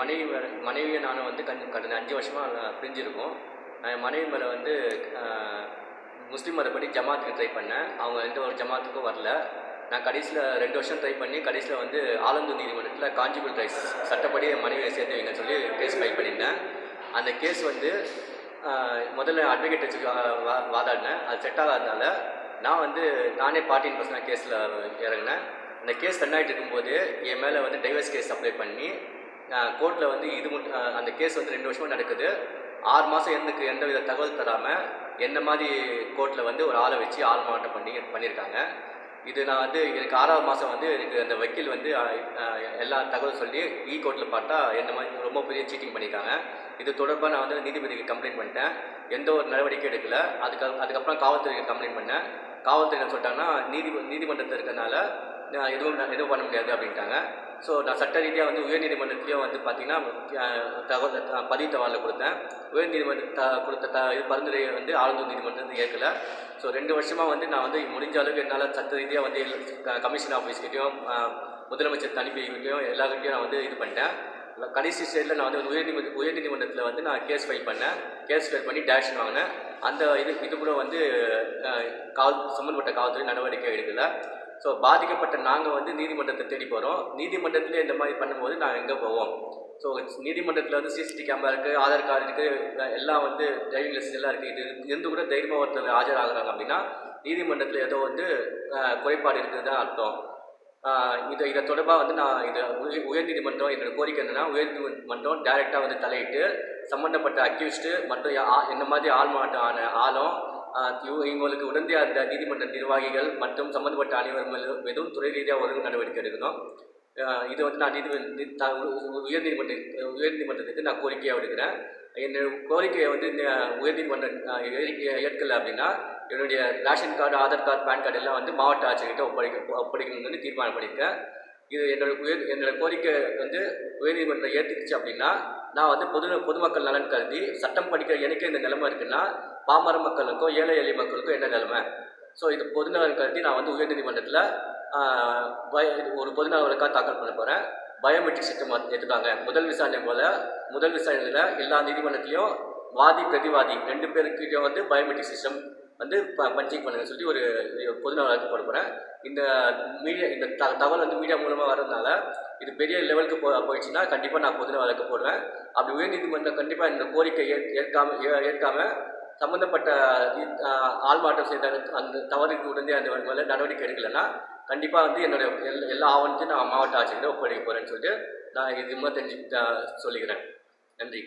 மனைவி மேலே மனைவியை நானும் வந்து கண் கடந்த அஞ்சு வருஷமாக பிரிஞ்சிருக்கோம். என் மனைவி மேலே வந்து முஸ்லீம் மதப்படி ஜமாத்துக்கு ட்ரை பண்ணேன். அவங்க எந்த ஒரு ஜமாத்துக்கும் வரல. நான் கடைசியில் ரெண்டு வருஷம் ட்ரை பண்ணி கடைசியில் வந்து ஆலந்தூர் நீதிமன்றத்தில் காஞ்சிபுரம் ரைஸ் சட்டப்படி என் மனைவியை சேர்த்து வைங்கன்னு சொல்லி கேஸ் ஃபைல் பண்ணியிருந்தேன். அந்த கேஸ் வந்து முதல்ல அட்வொகேட் வச்சு வா- வாதாடினேன். அது செட் ஆகாதனால நான் வந்து நானே பார்ட்டின் பர்சனாக கேஸில் இறங்கினேன். அந்த கேஸ் ரன் ஆகிட்டு இருக்கும்போது என் மேலே வந்து டைவர்ஸ் கேஸ் அப்ளை பண்ணி கோர்ட்டில் வந்து இது மட்டும் அந்த கேஸ் வந்து ரெண்டு வருஷமாக நடக்குது. ஆறு மாதம் எனக்கு எந்த வித தகவல் தராமல் என்ன மாதிரி கோர்ட்டில் வந்து ஒரு ஆளை வச்சு ஆள் மாவட்டம் பண்ணி பண்ணியிருக்காங்க. இது நான் வந்து எனக்கு ஆறாவது மாதம் வந்து எனக்கு அந்த வக்கீல் வந்து எல்லா தகவல் சொல்லி e ஈ கோர்ட்டில் பார்த்தா என்ன மாதிரி ரொம்ப பெரிய சீட்டிங் பண்ணியிருக்காங்க. இது தொடர்பாக நான் வந்து நீதிபதிக்கு கம்ப்ளைண்ட் பண்ணிட்டேன். எந்த ஒரு நடவடிக்கை எடுக்கல. அதுக்கு அதுக்கப்புறம் காவல்துறைக்கு கம்ப்ளைண்ட் பண்ணேன். காவல்துறை என்ன சொல்லிட்டாங்கன்னா நீதி நீதிமன்றத்தில் இருக்கிறதுனால நான் எதுவும் நான் எதுவும் பண்ண முடியாது அப்படின்ட்டாங்க. ஸோ நான் சட்ட ரீதியாக வந்து உயர்நீதிமன்றத்துலேயும் வந்து பார்த்தீங்கன்னா தகவல் பதிவு தகவலில் கொடுத்தேன். உயர்நீதிமன்ற த கொடுத்த த இது பரிந்துரையை வந்து ஆளுநர் வந்து ஏற்கல. ஸோ ரெண்டு வருஷமாக வந்து நான் வந்து முடிஞ்ச அளவுக்கு என்னால் சட்ட ரீதியாக வந்து கமிஷன் ஆஃபீஸ்கிட்டையும் முதலமைச்சர் தனிப்பிக்கிட்டையும் எல்லாருக்கிட்டையும் நான் வந்து இது பண்ணிட்டேன். கடைசி ஸ்டேஜில் நான் வந்து உயர்நீதிமன்ற உயர்நீதிமன்றத்தில் வந்து நான் கேஸ் ஃபைல் பண்ணேன். கேஸ் ஃபைல் பண்ணி டேரக்ஷன் வாங்கினேன். அந்த இது இது கூட வந்து காவல் சம்மந்தப்பட்ட காவல்துறை நடவடிக்கை எடுக்கலை. ஸோ பாதிக்கப்பட்ட நாங்கள் வந்து நீதிமன்றத்தை தேடி போகிறோம் நீதிமன்றத்தில் இந்த மாதிரி பண்ணும்போது நாங்கள் எங்கே போவோம்? ஸோ நீதிமன்றத்தில் வந்து சிசிடிவி கேமரா இருக்குது ஆதார் கார்டு இருக்குது எல்லாம் வந்து டிரைவிங் லைசன்ஸ் எல்லாம் இருக்குது இது இருந்து கூட தைரியமாக ஒருத்தர் ஆஜராகிறாங்க அப்படின்னா நீதிமன்றத்தில் ஏதோ வந்து குறைபாடு இருக்குது தான் அர்த்தம். இதை இதை தொடர்பாக வந்து நான் இதை உயர்நீதிமன்றம் என்னோடய கோரிக்கை என்னென்னா உயர்நீதிமன்றம் டைரெக்டாக வந்து தலையிட்டு சம்மந்தப்பட்ட அக்யூஸ்டு மற்றும் ஆ- என்ன மாதிரி ஆள் மாட்டம் ஆன ஆளும் எங்களுக்கு இவ- அந்த நீதிமன்ற நிர்வாகிகள் மற்றும் சம்மந்தப்பட்ட அனைவர் எதுவும் மீதும் துறை ரீதியாக ஒரு நடவடிக்கை எடுக்கணும். இது வந்து நான் நீதிமன்ற உ- உயர்நீதிமன்ற உயர்நீதிமன்றத்துக்கு நான் கோரிக்கையாக விடுக்கிறேன். என்னுடைய கோரிக்கையை வந்து உயர்நீதிமன்றம் ஏற்கலை அப்படின்னா என்னுடைய ration card Aadhaar card PAN card எல்லாம் வந்து மாவட்ட ஆட்சியர்கிட்ட ஒப்படைக்க ஒப்படைக்கணும்னு தீர்மானம் பண்ணியிருக்கேன் இது என்னோட உயர் என்னோட கோரிக்கை வந்து உயர்நீதிமன்றம் ஏற்றுக்குச்சு அப்படின்னா நான் வந்து பொது பொதுமக்கள் நலன் கருதி சட்டம் படிக்கிற எனக்கு இந்த நிலைமை இருக்குன்னா பாமர மக்களுக்கும் ஏழை எளிய மக்களுக்கும் என்ன நிலைமை? ஸோ இது பொதுநலன் கருதி நான் வந்து உயர்நீதிமன்றத்தில் பய ஒரு பொதுநலவருக்காக தாக்கல் பண்ண போகிறேன் பயோமெட்ரிக் சிஸ்டம் எடுத்துட்டாங்க முதல் விசாரணை போல் முதல் விசாரணையில் எல்லா நீதிமன்றத்திலையும் வாதி பிரதிவாதி ரெண்டு பேருக்கிட்டையும் வந்து பயோமெட்ரிக் சிஸ்டம் வந்து ப பஞ்சிங் பண்ணுங்க சொல்லி ஒரு பொதுநல வழக்கு போட போகிறேன் இந்த மீடியா இந்த த தகவல் வந்து மீடியா மூலமாக வர்றதுனால இது பெரிய லெவலுக்கு போ போயிடுச்சுன்னா கண்டிப்பாக நான் பொதுநல வழக்கு போடுவேன். அப்படி உயர்நீதிமன்றம் கண்டிப்பாக இந்த கோரிக்கை ஏற்காம ஏ- ஏற்காம சம்மந்தப்பட்ட ஆள்மாட்டம் ஆள் மாற்றம் செய்த அந்த தவறுக்கு உடனே அந்த மேலே நடவடிக்கை எடுக்கலைன்னா கண்டிப்பாக வந்து என்னுடைய எல்லா எல்லா ஆவணத்தையும் நான் மாவட்ட ஆட்சியர்கிட்ட ஒப்படைக்க போகிறேன்னு சொல்லிட்டு நான் இது மாதிரி தெரிஞ்சு சொல்லிக்கிறேன். நன்றி.